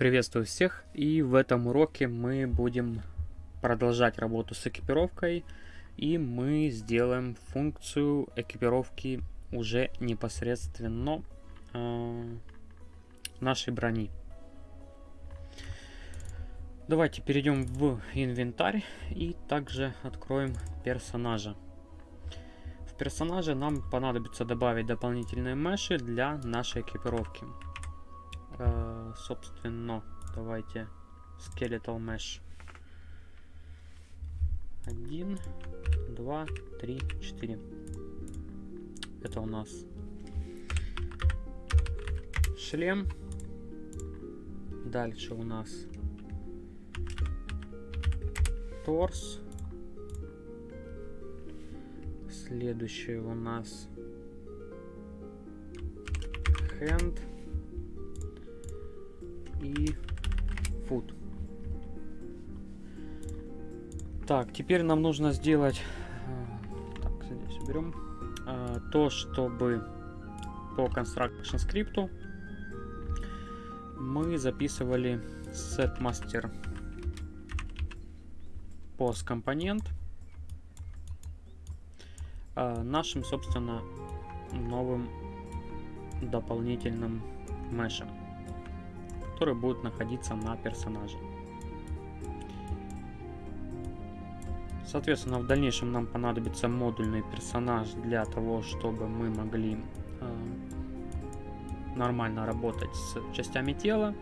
Приветствую всех и в этом уроке мы будем продолжать работу с экипировкой и мы сделаем функцию экипировки уже непосредственно э, нашей брони. Давайте перейдем в инвентарь и также откроем персонажа. В персонаже нам понадобится добавить дополнительные меши для нашей экипировки. Э, собственно, давайте Skeletal Mesh. Один, два, три, четыре. Это у нас шлем. Дальше у нас торс. Следующее у нас hand и food. Так, теперь нам нужно сделать... Э, так, здесь уберем. Э, то, чтобы по construction скрипту мы записывали setMaster post компонент э, нашим, собственно, новым дополнительным мешем которые будут находиться на персонаже. Соответственно, в дальнейшем нам понадобится модульный персонаж для того, чтобы мы могли э, нормально работать с частями тела.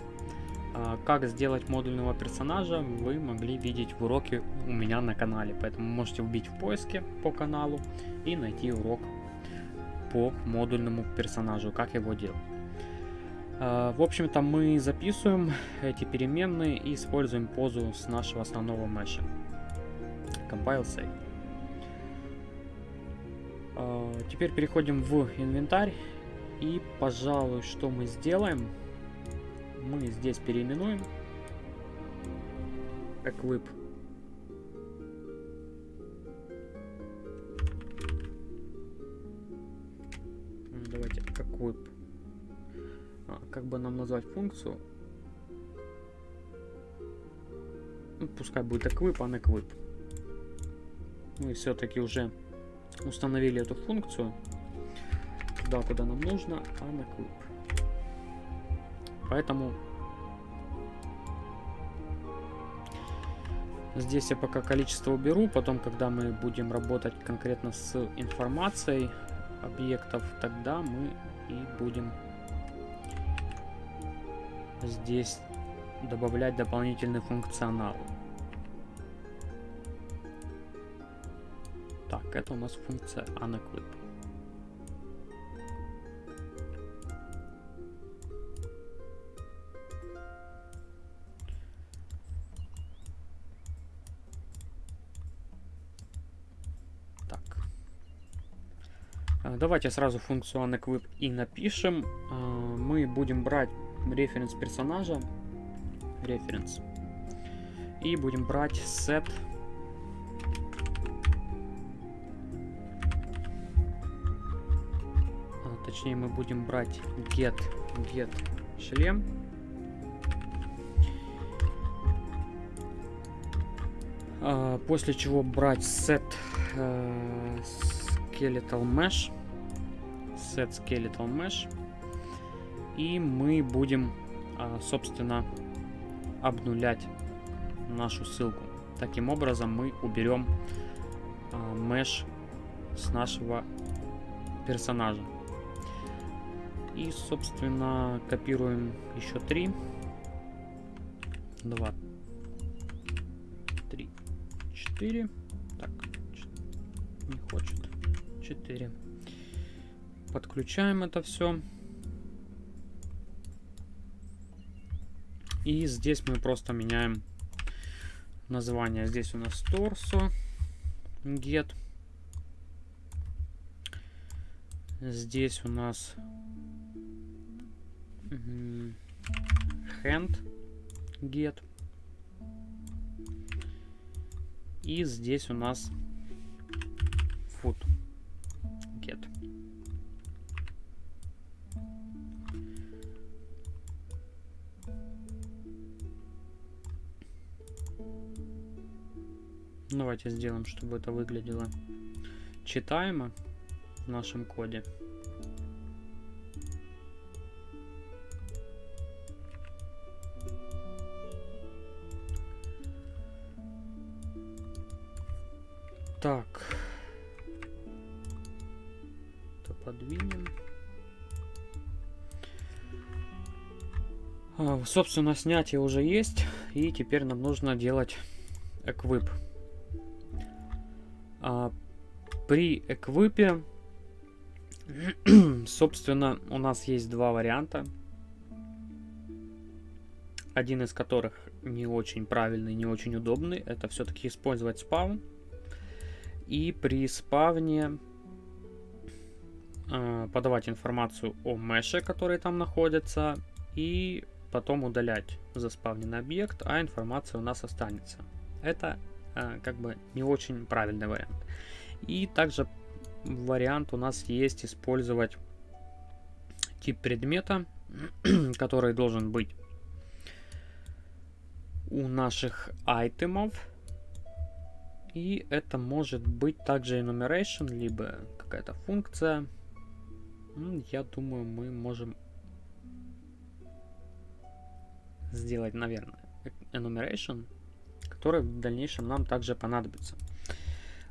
Э, как сделать модульного персонажа, вы могли видеть в уроке у меня на канале. Поэтому можете вбить в поиске по каналу и найти урок по модульному персонажу, как его делать. А, в общем-то, мы записываем эти переменные и используем позу с нашего основного меша. Compile Save. А, теперь переходим в инвентарь. И, пожалуй, что мы сделаем? Мы здесь переименуем Equip. Давайте Equip как бы нам назвать функцию? Ну, пускай будет equip, а equip. Мы все-таки уже установили эту функцию туда, куда нам нужно, а не equip. Поэтому здесь я пока количество уберу, потом, когда мы будем работать конкретно с информацией объектов, тогда мы и будем здесь добавлять дополнительный функционал. Так, это у нас функция unequip. Так. А, давайте сразу функцию unequip и напишем. А, мы будем брать референс персонажа, референс, и будем брать set а, точнее мы будем брать get get шлем. А, после чего брать set uh, skeletal mesh set skeletal mesh и мы будем, а, собственно, обнулять нашу ссылку. Таким образом мы уберем меш с нашего персонажа. И, собственно, копируем еще три. Два. Три. Четыре. Так. Не хочет. Четыре. Подключаем это все. И здесь мы просто меняем название. Здесь у нас торсо, get. Здесь у нас hand get. И здесь у нас foot Давайте сделаем, чтобы это выглядело читаемо в нашем коде. Так. Это подвинем. А, собственно, снятие уже есть. И теперь нам нужно делать эквип. При эквипе, собственно, у нас есть два варианта. Один из которых не очень правильный, не очень удобный. Это все-таки использовать спаун. И при спавне э, подавать информацию о меше, который там находится, и потом удалять заспавненный объект, а информация у нас останется. Это э, как бы не очень правильный вариант. И также вариант у нас есть использовать тип предмета, который должен быть у наших айтемов и это может быть также enumeration, либо какая-то функция. Я думаю, мы можем сделать, наверное, enumeration, который в дальнейшем нам также понадобится.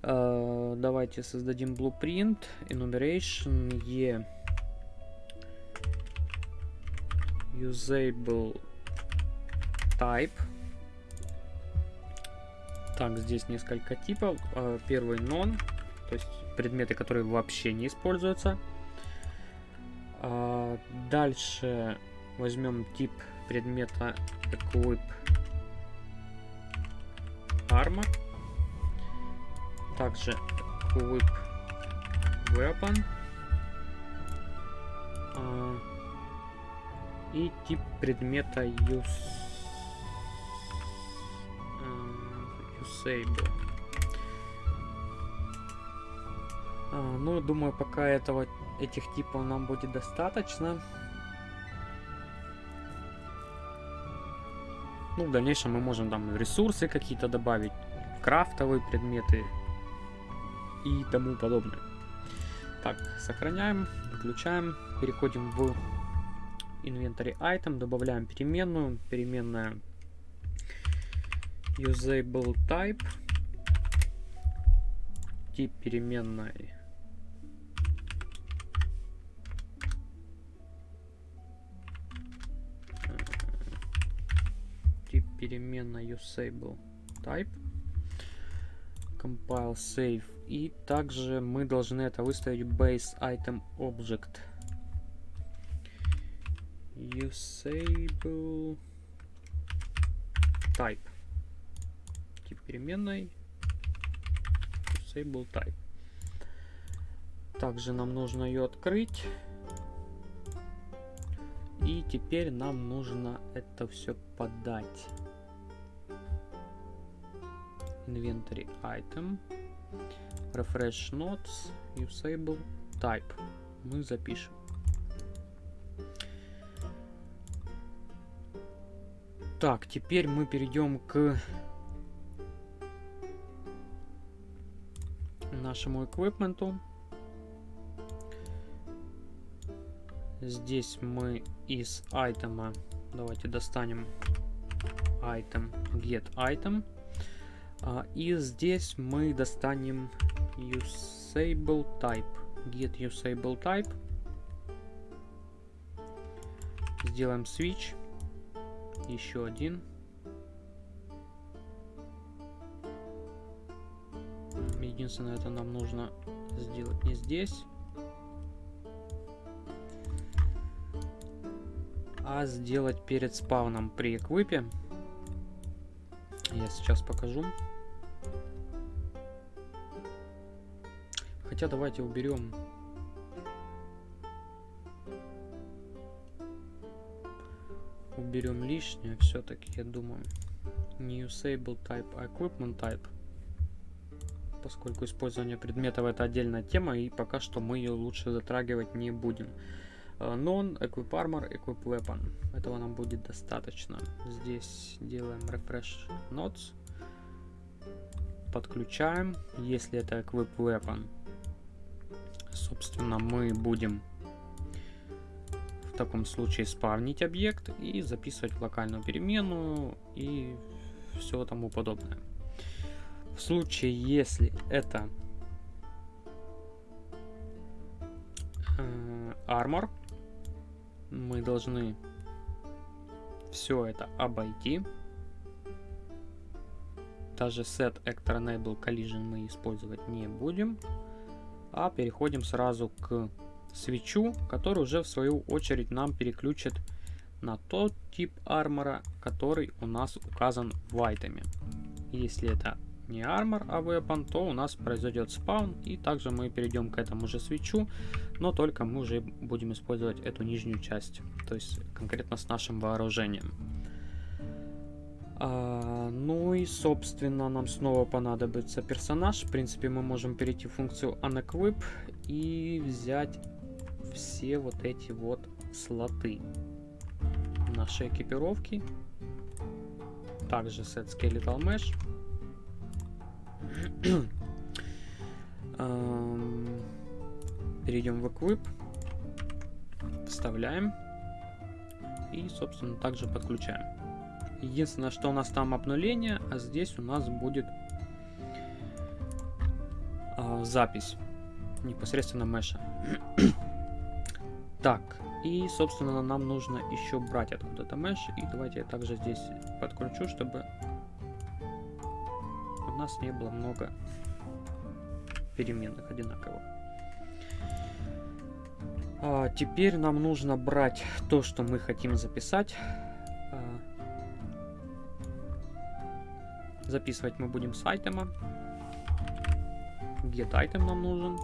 Uh, давайте создадим blueprint, enumeration, e usable type так, здесь несколько типов. А, первый non, то есть предметы, которые вообще не используются. А, дальше возьмем тип предмета equip armor. Также equip weapon. А, и тип предмета use Disable. А, ну, думаю, пока этого, этих типов нам будет достаточно. Ну, в дальнейшем мы можем там ресурсы какие-то добавить, крафтовые предметы и тому подобное. Так, сохраняем, выключаем, переходим в инвентарь item, добавляем переменную, переменная usable type. Тип переменной. Тип переменной usable type. Compile save и также мы должны это выставить base item object usable type переменной disable type. Также нам нужно ее открыть. И теперь нам нужно это все подать. Inventory item. Refresh notes. Usable type. Мы запишем. Так, теперь мы перейдем к нашему эквипменту. Здесь мы из айтема, давайте достанем item, get item. А, и здесь мы достанем usable type, get usable type. Сделаем switch, еще один. Единственное, это нам нужно сделать не здесь, а сделать перед спауном при эквипе. Я сейчас покажу. Хотя давайте уберем уберем лишнее все-таки, я думаю. Не usable type, а equipment type поскольку использование предметов это отдельная тема, и пока что мы ее лучше затрагивать не будем. Э, non, Equip Armor, Equip Weapon. Этого нам будет достаточно. Здесь делаем Refresh Notes. подключаем. Если это Equip Weapon, собственно, мы будем в таком случае спавнить объект и записывать в локальную переменную и все тому подобное. В случае, если это э, армор, мы должны все это обойти. Даже set actor enable collision мы использовать не будем, а переходим сразу к свечу, который уже в свою очередь нам переключит на тот тип армора, который у нас указан в айтеме. Если это не армор, а weapon, то у нас произойдет спаун, и также мы перейдем к этому же свечу, но только мы уже будем использовать эту нижнюю часть, то есть конкретно с нашим вооружением. Ну и, собственно, нам снова понадобится персонаж. В принципе, мы можем перейти в функцию unequip и взять все вот эти вот слоты нашей экипировки. Также set skeletal mesh. Перейдем в Equip. Вставляем. И, собственно, также подключаем. Единственное, что у нас там обнуление, а здесь у нас будет а, запись непосредственно меша. так, и, собственно, нам нужно еще брать откуда-то меш. И давайте я также здесь подключу, чтобы у нас не было много переменных одинаковых. А, теперь нам нужно брать то, что мы хотим записать. Записывать мы будем с айтема. Get item нам нужен.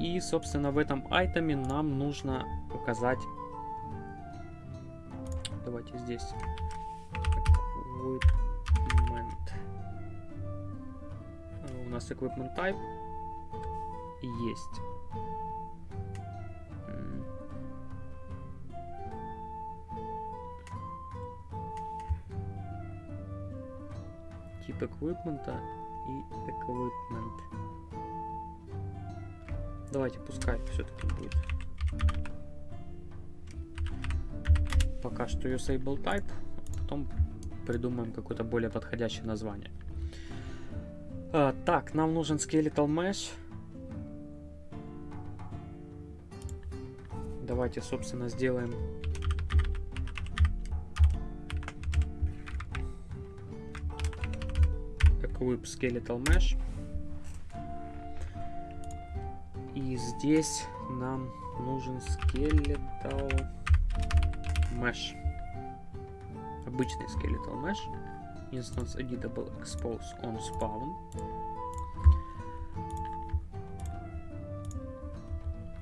И, собственно, в этом айтеме нам нужно указать... Давайте здесь. Equipment. У нас equipment type есть. Эквипмента и equipment. Давайте, пускай все-таки будет. Пока что usable type, а потом придумаем какое-то более подходящее название. А, так, нам нужен skeletal mesh. Давайте, собственно, сделаем equip skeletal mesh. И здесь нам нужен skeletal mesh. Обычный skeletal mesh. Instance editable expose on spawn.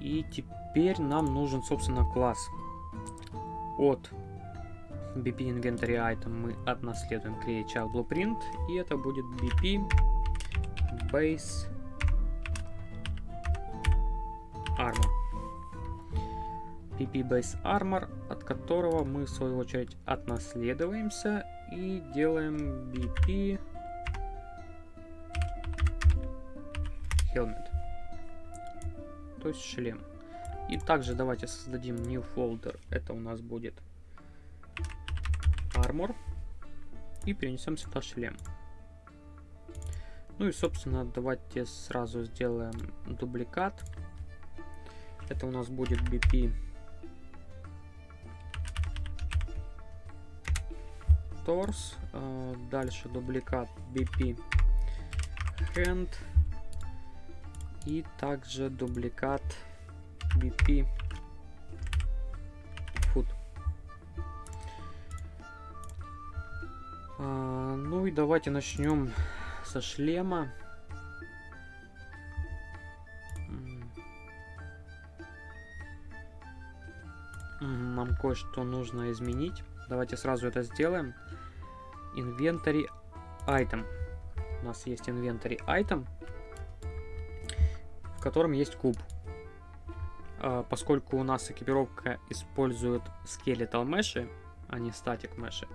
И теперь нам нужен, собственно, класс. От BP Inventory Item мы отнаследуем Create Child Blueprint. И это будет BP Base Armor. PP Base Armor, от которого мы в свою очередь отнаследуемся и делаем BP Helmet. То есть шлем. И также давайте создадим new folder. Это у нас будет Armor. И перенесем сюда шлем. Ну и, собственно, давайте сразу сделаем дубликат. Это у нас будет BP. Торс. А, дальше дубликат BP Hand. И также дубликат BP ну и давайте начнем со шлема. нам кое-что нужно изменить. Давайте сразу это сделаем. Inventory item. У нас есть inventory item, в котором есть куб. А, поскольку у нас экипировка использует skeletal меши, а не static меши,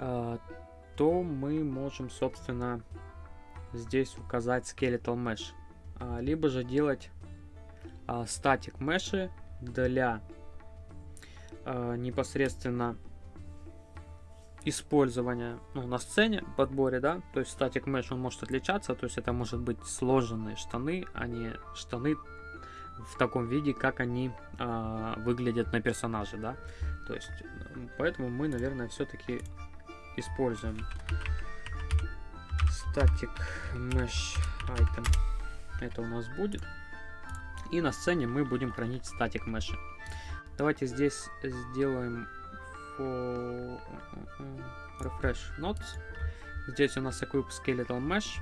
то мы можем, собственно, здесь указать Skeletal Mesh. Э, либо же делать э, Static Mesh для э, непосредственно использования ну, на сцене, подборе, да, то есть статик mesh он может отличаться, то есть это может быть сложенные штаны, а не штаны в таком виде, как они э, выглядят на персонаже, да, то есть поэтому мы, наверное, все-таки используем static mesh item, это у нас будет, и на сцене мы будем хранить статик mesh. Давайте здесь сделаем for refresh nodes. Здесь у нас equip skeletal mesh.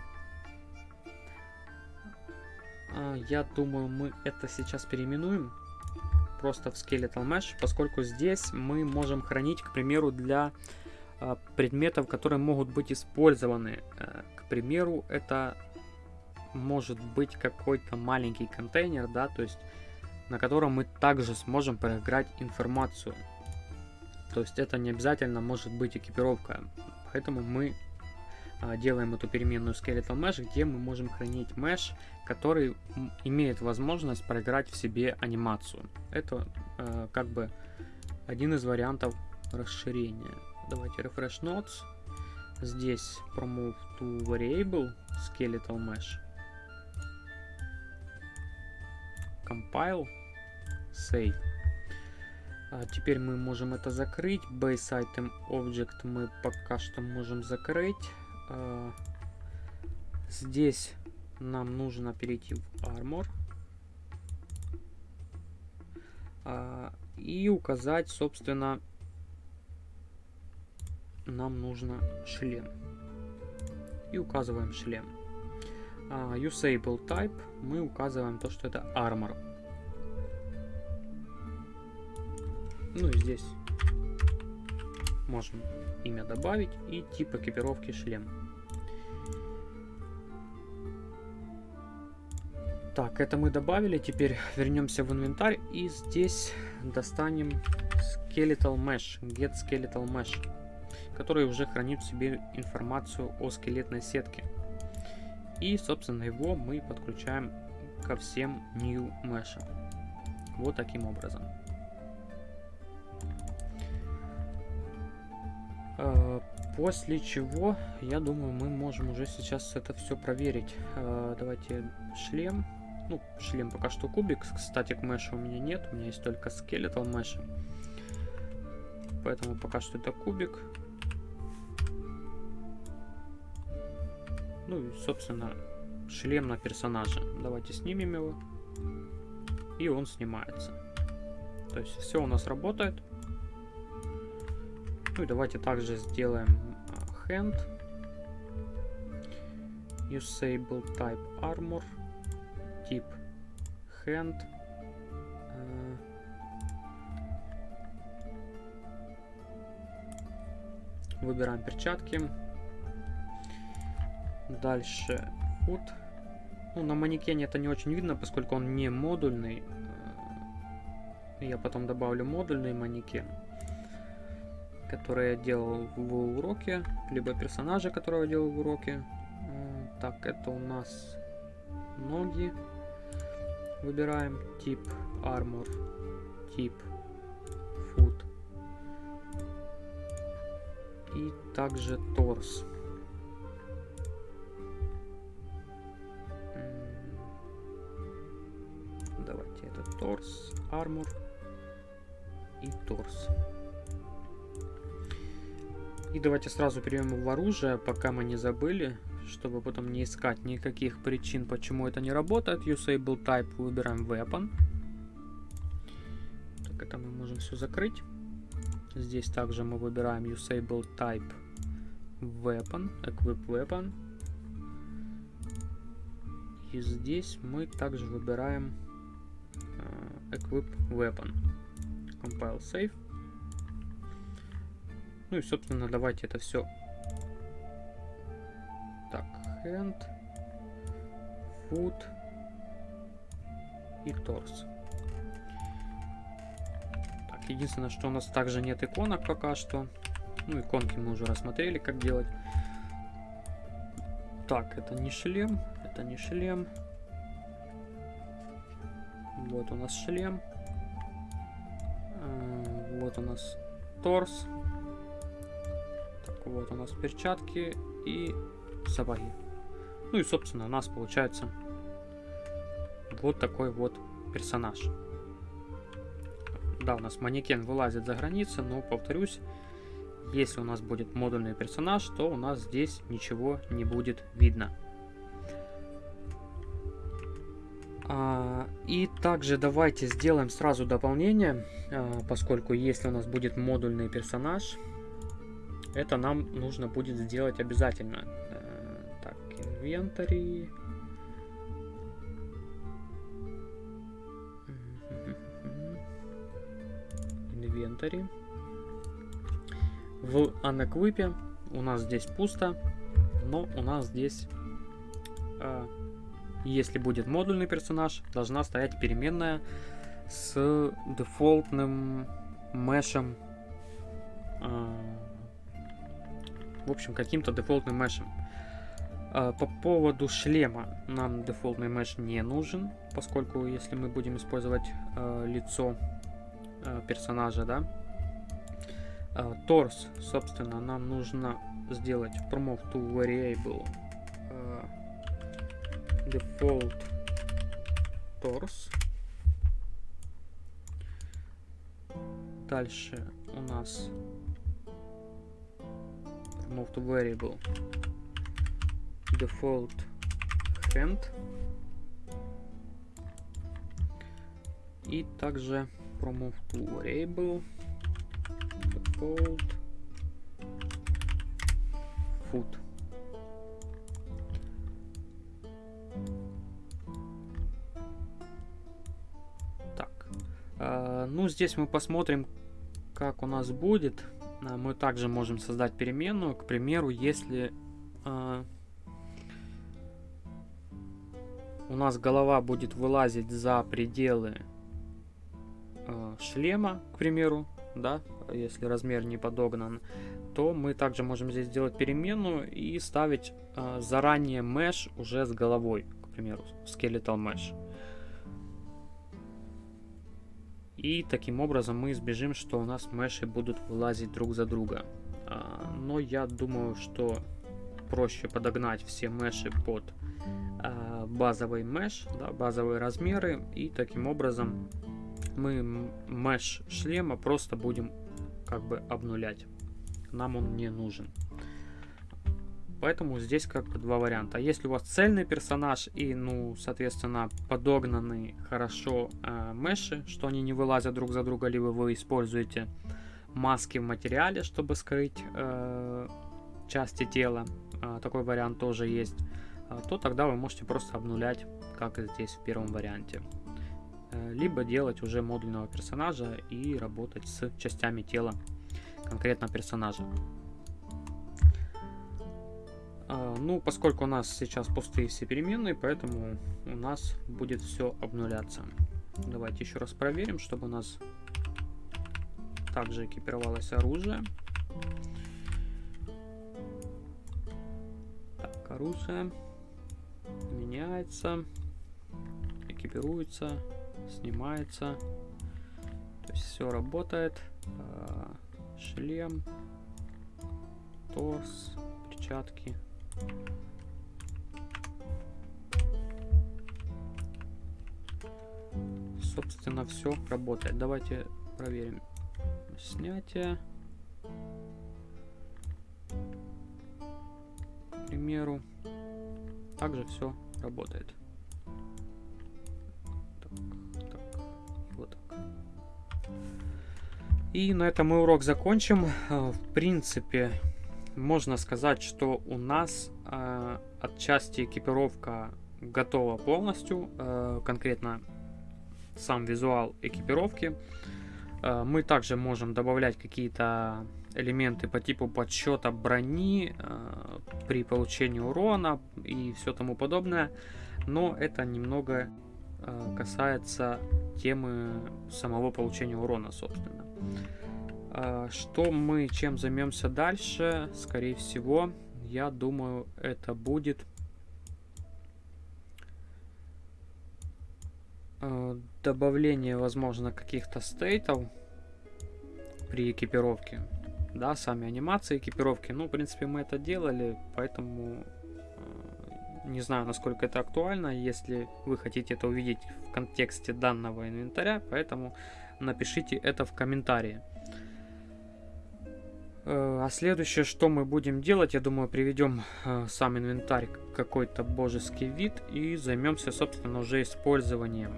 А, я думаю, мы это сейчас переименуем просто в skeletal mesh, поскольку здесь мы можем хранить, к примеру, для предметов, которые могут быть использованы. Э, к примеру, это может быть какой-то маленький контейнер, да, то есть на котором мы также сможем проиграть информацию. То есть это не обязательно может быть экипировка. Поэтому мы а, делаем эту переменную skeletal mesh, где мы можем хранить mesh, который имеет возможность проиграть в себе анимацию. Это как бы один из вариантов расширения. Давайте refresh nodes. Здесь promove to variable skeletal mesh. Compile. Save. А теперь мы можем это закрыть. Base Item Object мы пока что можем закрыть. А, здесь нам нужно перейти в Armor. А, и указать, собственно, нам нужно шлем. И указываем шлем. Uh, usable type мы указываем то, что это armor. Ну и здесь можем имя добавить и тип экипировки шлем. Так, это мы добавили. Теперь вернемся в инвентарь и здесь достанем Skeletal Mesh, Get Skeletal Mesh, который уже хранит в себе информацию о скелетной сетке. И, собственно, его мы подключаем ко всем New Mesh. Вот таким образом. Э, после чего, я думаю, мы можем уже сейчас это все проверить. Э, давайте шлем. Ну, шлем пока что кубик. Кстати, к мэшу у меня нет. У меня есть только скелетал мэш. Поэтому пока что это кубик. Ну и, собственно, шлем на персонажа. Давайте снимем его. И он снимается. То есть все у нас работает. Ну и давайте также сделаем а, hand. Usable type armor. Тип hand. Э, выбираем перчатки. Дальше foot. Ну, на манекене это не очень видно, поскольку он не модульный. Э, я потом добавлю модульный манекен который я делал в уроке, либо персонажа, которого я делал в уроке. Так, это у нас ноги. Выбираем тип armor, тип foot и также торс. Это торс, armor и торс. И давайте сразу перейдем в оружие, пока мы не забыли, чтобы потом не искать никаких причин, почему это не работает. Usable Type выбираем Weapon. Так, это мы можем все закрыть. Здесь также мы выбираем Usable Type Weapon, Equip Weapon. И здесь мы также выбираем Equip Weapon. Compile Save. Ну и, собственно, давайте это все. Так, hand, foot и торс. Так, единственное, что у нас также нет иконок пока что. Ну, иконки мы уже рассмотрели, как делать. Так, это не шлем, это не шлем. Вот у нас шлем. А, вот у нас торс. Так, вот у нас перчатки и сапоги. Ну и, собственно, у нас получается вот такой вот персонаж. Да, у нас манекен вылазит за границы, но, повторюсь, если у нас будет модульный персонаж, то у нас здесь ничего не будет видно. А, и также давайте сделаем сразу дополнение, а, поскольку если у нас будет модульный персонаж, это нам нужно будет сделать обязательно. А, так, инвентарь. Инвентарь. В анэквипе у нас здесь пусто, но у нас здесь э, если будет модульный персонаж, должна стоять переменная с дефолтным мешем. А, в общем, каким-то дефолтным мешем. А, по поводу шлема нам дефолтный меш не нужен, поскольку если мы будем использовать а, лицо персонажа, да, торс, собственно, нам нужно сделать promote to variable default torso. Дальше у нас remove to variable default hand. И также promove to variable default foot. Ну, здесь мы посмотрим, как у нас будет. А, мы также можем создать переменную. К примеру, если э, у нас голова будет вылазить за пределы э, шлема, к примеру, да, если размер не подогнан, то мы также можем здесь сделать переменную и ставить э, заранее mesh уже с головой, к примеру, skeletal mesh. И таким образом мы избежим, что у нас меши будут вылазить друг за друга. А, но я думаю, что проще подогнать все меши под а, базовый меш, да, базовые размеры. И таким образом мы меш шлема просто будем как бы обнулять. Нам он не нужен. Поэтому здесь как бы два варианта. Если у вас цельный персонаж и, ну, соответственно, подогнаны хорошо э, меши, что они не вылазят друг за друга, либо вы используете маски в материале, чтобы скрыть э, части тела, э, такой вариант тоже есть, э, то тогда вы можете просто обнулять, как здесь в первом варианте. Э, либо делать уже модульного персонажа и работать с частями тела конкретно персонажа. А, ну, поскольку у нас сейчас пустые все переменные, поэтому у нас будет все обнуляться. Давайте еще раз проверим, чтобы у нас также экипировалось оружие. Так, оружие меняется, экипируется, снимается. То есть все работает. А, шлем, торс, перчатки, Собственно, все работает. Давайте проверим. Снятие. К примеру. Также все работает. Так, так, вот так. И на этом мы урок закончим. В принципе, можно сказать, что у нас э, отчасти экипировка готова полностью, э, конкретно сам визуал экипировки. Э, мы также можем добавлять какие-то элементы по типу подсчета брони э, при получении урона и все тому подобное, но это немного э, касается темы самого получения урона, собственно. А, что мы чем займемся дальше? Скорее всего, я думаю, это будет а, добавление, возможно, каких-то стейтов при экипировке. Да, сами анимации экипировки. Ну, в принципе, мы это делали, поэтому а, не знаю, насколько это актуально, если вы хотите это увидеть в контексте данного инвентаря, поэтому напишите это в комментарии. Э, а следующее, что мы будем делать, я думаю, приведем э, сам инвентарь какой-то божеский вид и займемся, собственно, уже использованием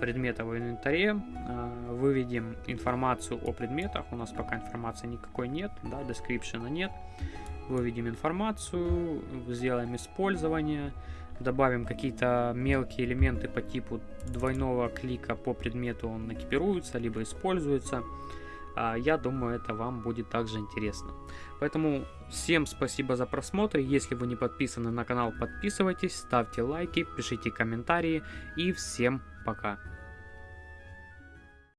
предметов в инвентаре. Э, выведем информацию о предметах. У нас пока информации никакой нет, да, description нет. Выведем информацию, сделаем использование, добавим какие-то мелкие элементы по типу двойного клика по предмету, он экипируется, либо используется. Я думаю, это вам будет также интересно. Поэтому всем спасибо за просмотр. Если вы не подписаны на канал, подписывайтесь, ставьте лайки, пишите комментарии и всем пока.